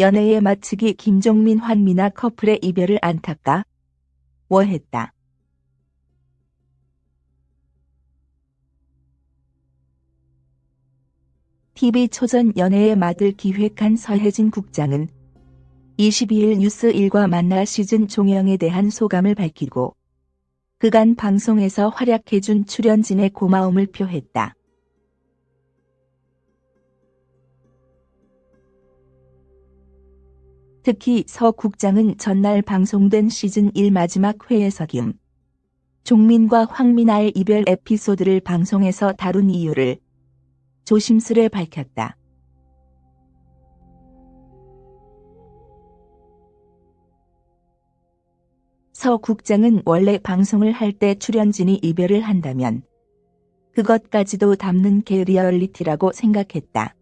연애에 마치기 김종민 환미나 커플의 이별을 안타까 워했다. TV초전 연애의 맛을 기획한 서혜진 국장은 22일 뉴스 1과 만나 시즌 종영에 대한 소감을 밝히고 그간 방송에서 활약해준 출연진의 고마움을 표했다. 특히 서 국장은 전날 방송된 시즌 1 마지막 회에서 김 종민과 황미나의 이별 에피소드를 방송에서 다룬 이유를 조심스레 밝혔다. 서 국장은 원래 방송을 할 때 출연진이 이별을 한다면 그것까지도 담는 게 리얼리티라고 생각했다.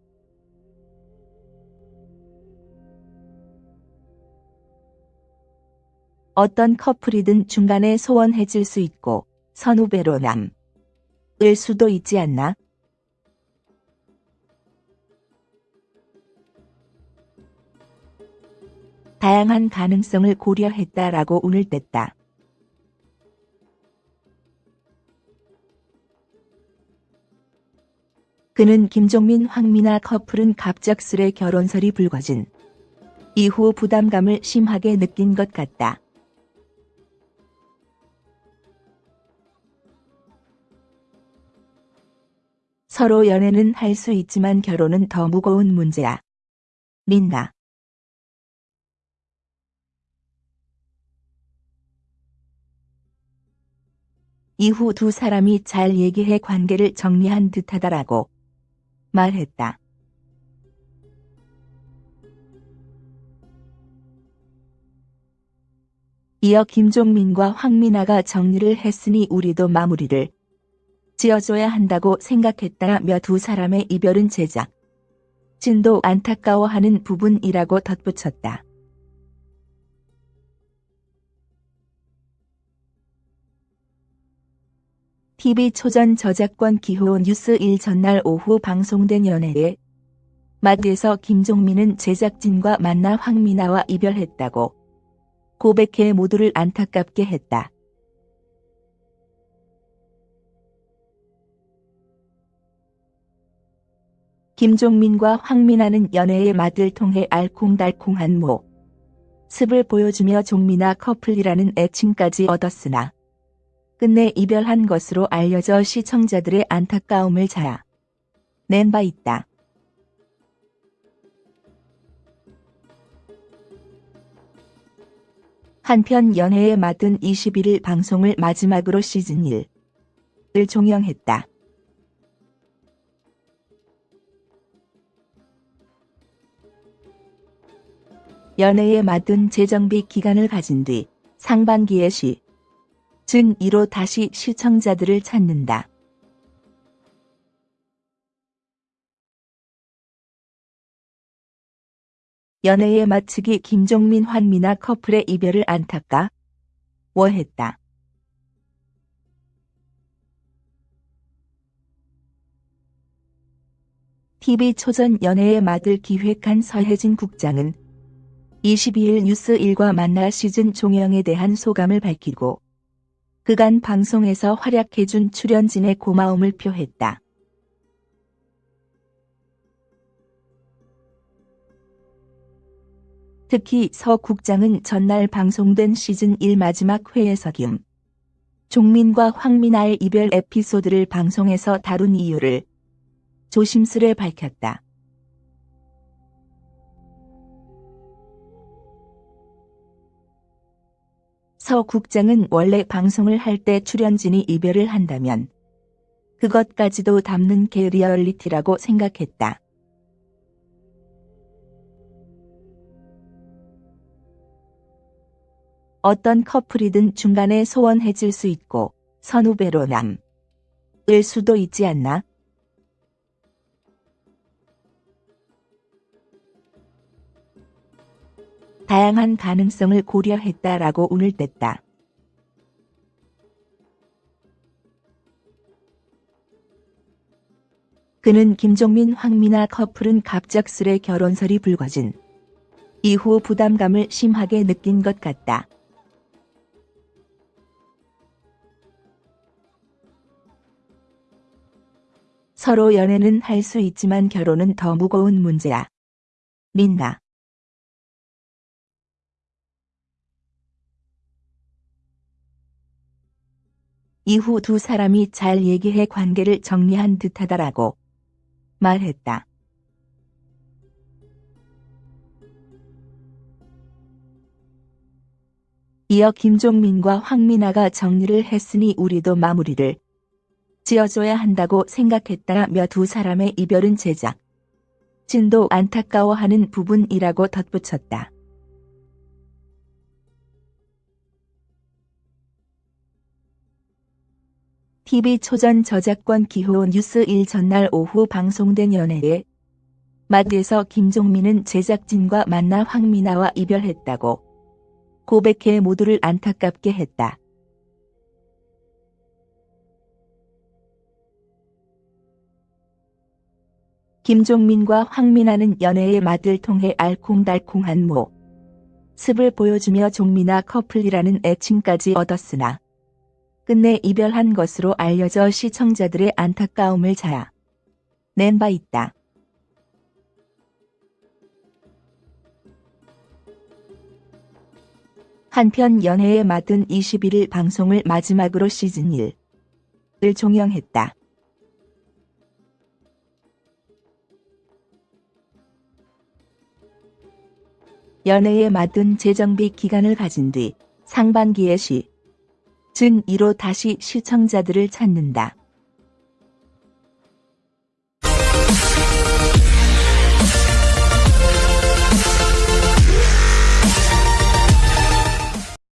어떤 커플이든 중간에 소원해질 수 있고 선후배로 남을 수도 있지 않나? 다양한 가능성을 고려했다라고 운을 뗐다. 그는 김종민 황미나 커플은 갑작스레 결혼설이 불거진 이후 부담감을 심하게 느낀 것 같다. 서로 연애는 할 수 있지만 결혼은 더 무거운 문제야. 민나. 이후 두 사람이 잘 얘기해 관계를 정리한 듯하다라고 말했다. 이어 김종민과 황민아가 정리를 했으니 우리도 마무리를 지어줘야 한다고 생각했다며 두 사람의 이별은 제작. 진도 안타까워하는 부분이라고 덧붙였다. TV초전 저작권 기호 뉴스 1 전날 오후 방송된 연애에 마드에서 김종민은 제작진과 만나 황미나와 이별했다고 고백해 모두를 안타깝게 했다. 김종민과 황민아는 연애의 맛을 통해 알콩달콩한 모습을 보여주며 종민아 커플이라는 애칭까지 얻었으나 끝내 이별한 것으로 알려져 시청자들의 안타까움을 자아 낸 바 있다. 한편 연애의 맛은 21일 방송을 마지막으로 시즌 1을 종영했다. 연애에 맞은 재정비 기간을 가진 뒤 상반기에 시, 즌 2로 다시 시청자들을 찾는다. 연애에 마치기 김종민 환미나 커플의 이별을 안타까 워했다. TV초전 연애의 맛을 기획한 서혜진 국장은 22일 뉴스 1과 만나 시즌 종영에 대한 소감을 밝히고 그간 방송에서 활약해준 출연진의 고마움을 표했다. 특히 서 국장은 전날 방송된 시즌 1 마지막 회에서 김 종민과 황미나의 이별 에피소드를 방송에서 다룬 이유를 조심스레 밝혔다. 서 국장은 원래 방송을 할 때 출연진이 이별을 한다면 그것까지도 담는 게 리얼리티라고 생각했다. 어떤 커플이든 중간에 소원해질 수 있고 선후배로 남을 수도 있지 않나? 다양한 가능성을 고려했다라고 운을 뗐다. 그는 김종민 황미나 커플은 갑작스레 결혼설이 불거진 이후 부담감을 심하게 느낀 것 같다. 서로 연애는 할 수 있지만 결혼은 더 무거운 문제야. 민나. 이후 두 사람이 잘 얘기해 관계를 정리한 듯하다라고 말했다. 이어 김종민과 황민아가 정리를 했으니 우리도 마무리를 지어줘야 한다고 생각했다며 두 사람의 이별은 제작. 진도 안타까워하는 부분이라고 덧붙였다. TV 초전 저작권 기호 뉴스 1 전날 오후 방송된 연애에 마드에서 김종민은 제작진과 만나 황민아와 이별했다고 고백해 모두를 안타깝게 했다. 김종민과 황민아는 연애의 맛을 통해 알콩달콩한 모 습을 보여주며 종민아 커플이라는 애칭까지 얻었으나 끝내 이별한 것으로 알려져 시청자들의 안타까움을 자아 낸 바 있다. 한편 연애의 맛은 21일 방송을 마지막으로 시즌 1을 종영했다. 연애의 맛은 재정비 기간을 가진 뒤 상반기에 시 즌 2로 다시 시청자들을 찾는다.